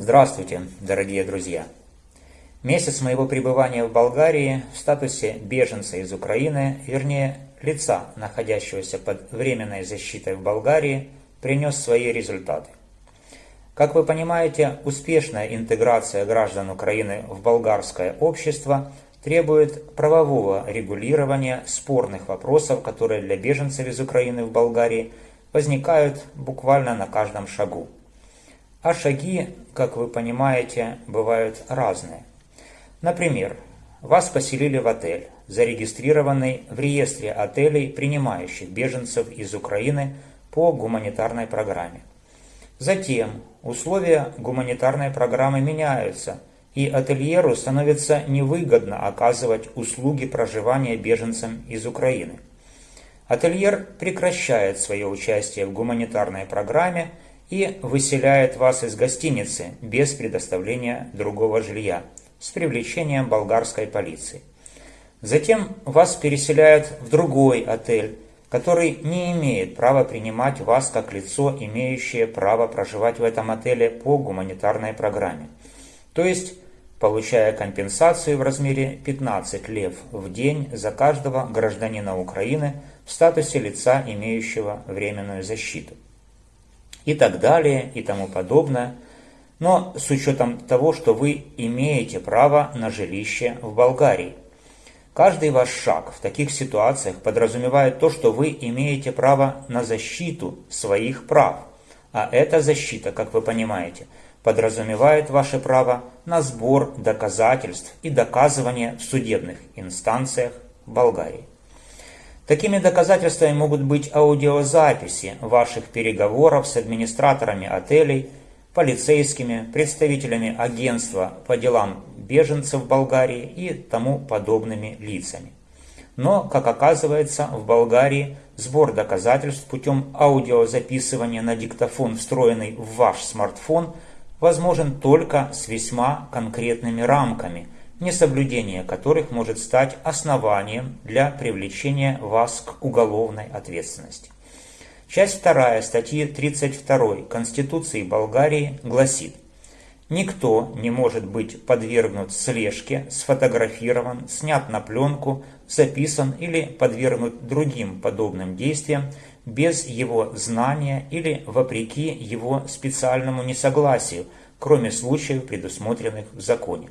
Здравствуйте, дорогие друзья! Месяц моего пребывания в Болгарии в статусе беженца из Украины, вернее, лица, находящегося под временной защитой в Болгарии, принес свои результаты. Как вы понимаете, успешная интеграция граждан Украины в болгарское общество требует правового регулирования спорных вопросов, которые для беженцев из Украины в Болгарии возникают буквально на каждом шагу. А шаги, как вы понимаете, бывают разные. Например, вас поселили в отель, зарегистрированный в реестре отелей, принимающих беженцев из Украины по гуманитарной программе. Затем условия гуманитарной программы меняются, и ательеру становится невыгодно оказывать услуги проживания беженцам из Украины. Ательер прекращает свое участие в гуманитарной программе и выселяет вас из гостиницы без предоставления другого жилья с привлечением болгарской полиции. Затем вас переселяют в другой отель, который не имеет права принимать вас как лицо, имеющее право проживать в этом отеле по гуманитарной программе. То есть, получая компенсацию в размере 15 лев в день за каждого гражданина Украины в статусе лица, имеющего временную защиту и так далее и тому подобное, но с учетом того, что вы имеете право на жилище в Болгарии. Каждый ваш шаг в таких ситуациях подразумевает то, что вы имеете право на защиту своих прав, а эта защита, как вы понимаете, подразумевает ваше право на сбор доказательств и доказывание в судебных инстанциях Болгарии. Такими доказательствами могут быть аудиозаписи ваших переговоров с администраторами отелей, полицейскими, представителями агентства по делам беженцев в Болгарии и тому подобными лицами. Но, как оказывается, в Болгарии сбор доказательств путем аудиозаписывания на диктофон, встроенный в ваш смартфон, возможен только с весьма конкретными рамками – несоблюдение которых может стать основанием для привлечения вас к уголовной ответственности. Часть 2 статьи 32 Конституции Болгарии гласит «Никто не может быть подвергнут слежке, сфотографирован, снят на пленку, записан или подвергнут другим подобным действиям без его знания или вопреки его специальному несогласию, кроме случаев, предусмотренных в законе.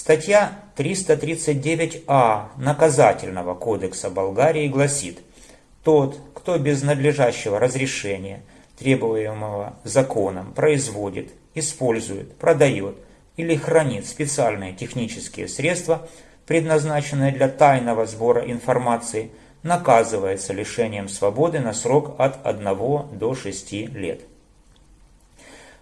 Статья 339а Наказательного кодекса Болгарии гласит, тот, кто без надлежащего разрешения, требуемого законом, производит, использует, продает или хранит специальные технические средства, предназначенные для тайного сбора информации, наказывается лишением свободы на срок от 1 до 6 лет.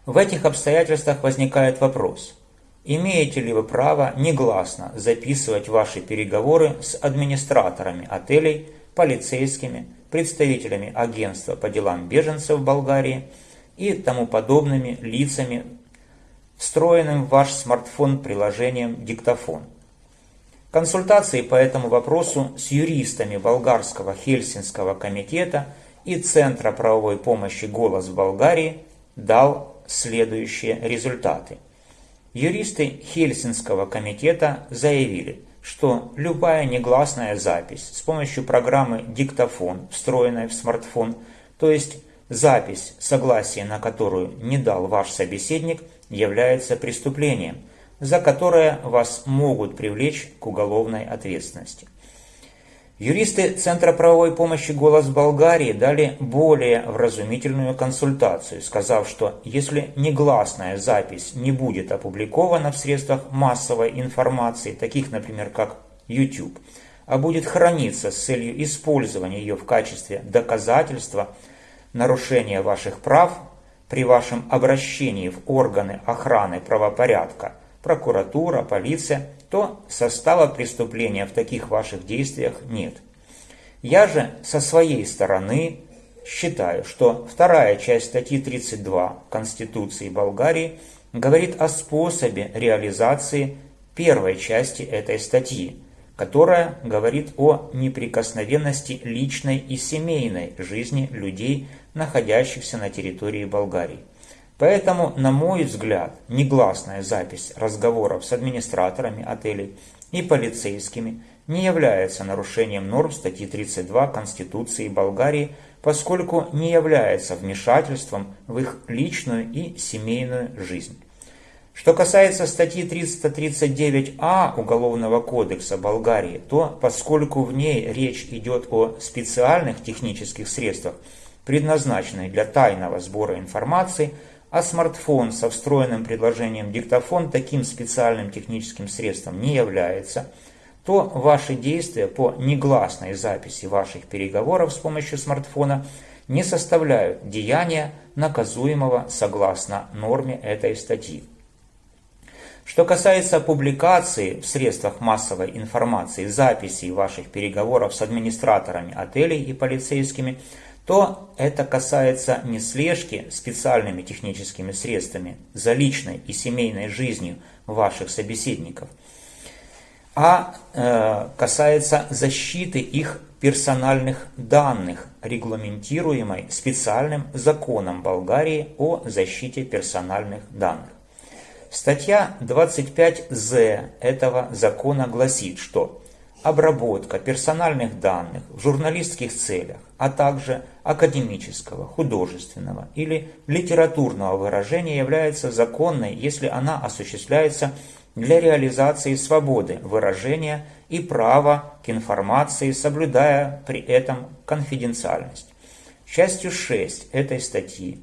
В этих обстоятельствах возникает вопрос – Имеете ли вы право негласно записывать ваши переговоры с администраторами отелей, полицейскими, представителями агентства по делам беженцев в Болгарии и тому подобными лицами, встроенным в ваш смартфон приложением «Диктофон». Консультации по этому вопросу с юристами Болгарского Хельсинского комитета и Центра правовой помощи «Голос в Болгарии» дал следующие результаты. Юристы Хельсинского комитета заявили, что любая негласная запись с помощью программы «Диктофон», встроенной в смартфон, то есть запись, согласие на которую не дал ваш собеседник, является преступлением, за которое вас могут привлечь к уголовной ответственности. Юристы Центра правовой помощи «Голос Болгарии» дали более вразумительную консультацию, сказав, что если негласная запись не будет опубликована в средствах массовой информации, таких, например, как YouTube, а будет храниться с целью использования ее в качестве доказательства нарушения ваших прав при вашем обращении в органы охраны правопорядка, прокуратура, полиция – то состава преступления в таких ваших действиях нет. Я же со своей стороны считаю, что вторая часть статьи 32 Конституции Болгарии говорит о способе реализации первой части этой статьи, которая говорит о неприкосновенности личной и семейной жизни людей, находящихся на территории Болгарии. Поэтому, на мой взгляд, негласная запись разговоров с администраторами отелей и полицейскими не является нарушением норм статьи 32 Конституции Болгарии, поскольку не является вмешательством в их личную и семейную жизнь. Что касается статьи 339а Уголовного кодекса Болгарии, то поскольку в ней речь идет о специальных технических средствах, предназначенных для тайного сбора информации, а смартфон со встроенным предложением диктофон таким специальным техническим средством не является, то ваши действия по негласной записи ваших переговоров с помощью смартфона не составляют деяния, наказуемого согласно норме этой статьи. Что касается публикации в средствах массовой информации записей ваших переговоров с администраторами отелей и полицейскими, то это касается не слежки специальными техническими средствами за личной и семейной жизнью ваших собеседников, а э, касается защиты их персональных данных, регламентируемой специальным законом Болгарии о защите персональных данных. Статья 25з этого закона гласит, что обработка персональных данных в журналистских целях, а также академического, художественного или литературного выражения является законной, если она осуществляется для реализации свободы выражения и права к информации, соблюдая при этом конфиденциальность. Частью 6 этой статьи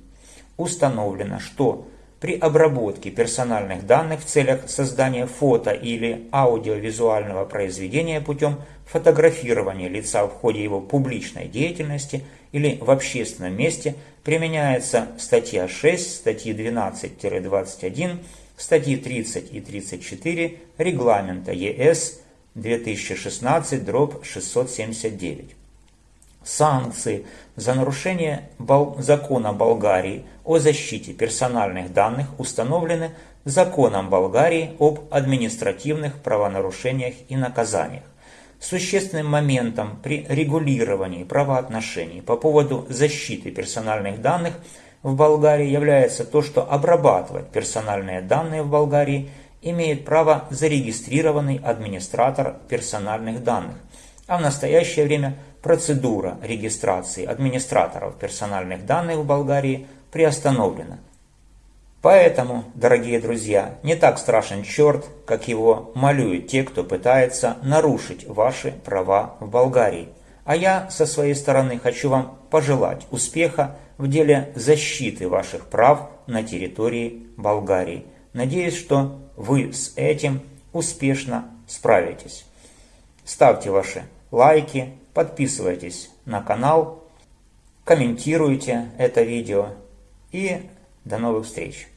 установлено, что при обработке персональных данных в целях создания фото или аудиовизуального произведения путем фотографирования лица в ходе его публичной деятельности или в общественном месте применяется статья 6 статьи 12-21, статьи 30 и 34 регламента ЕС 2016-679. Санкции за нарушение закона Болгарии о защите персональных данных установлены законом Болгарии об административных правонарушениях и наказаниях. Существенным моментом при регулировании правоотношений по поводу защиты персональных данных в Болгарии является то, что обрабатывать персональные данные в Болгарии имеет право зарегистрированный администратор персональных данных, а в настоящее время процедура регистрации администраторов персональных данных в Болгарии приостановлена. Поэтому, дорогие друзья, не так страшен черт, как его малюют те, кто пытается нарушить ваши права в Болгарии. А я со своей стороны хочу вам пожелать успеха в деле защиты ваших прав на территории Болгарии. Надеюсь, что вы с этим успешно справитесь. Ставьте ваши лайки, подписывайтесь на канал, комментируйте это видео и до новых встреч!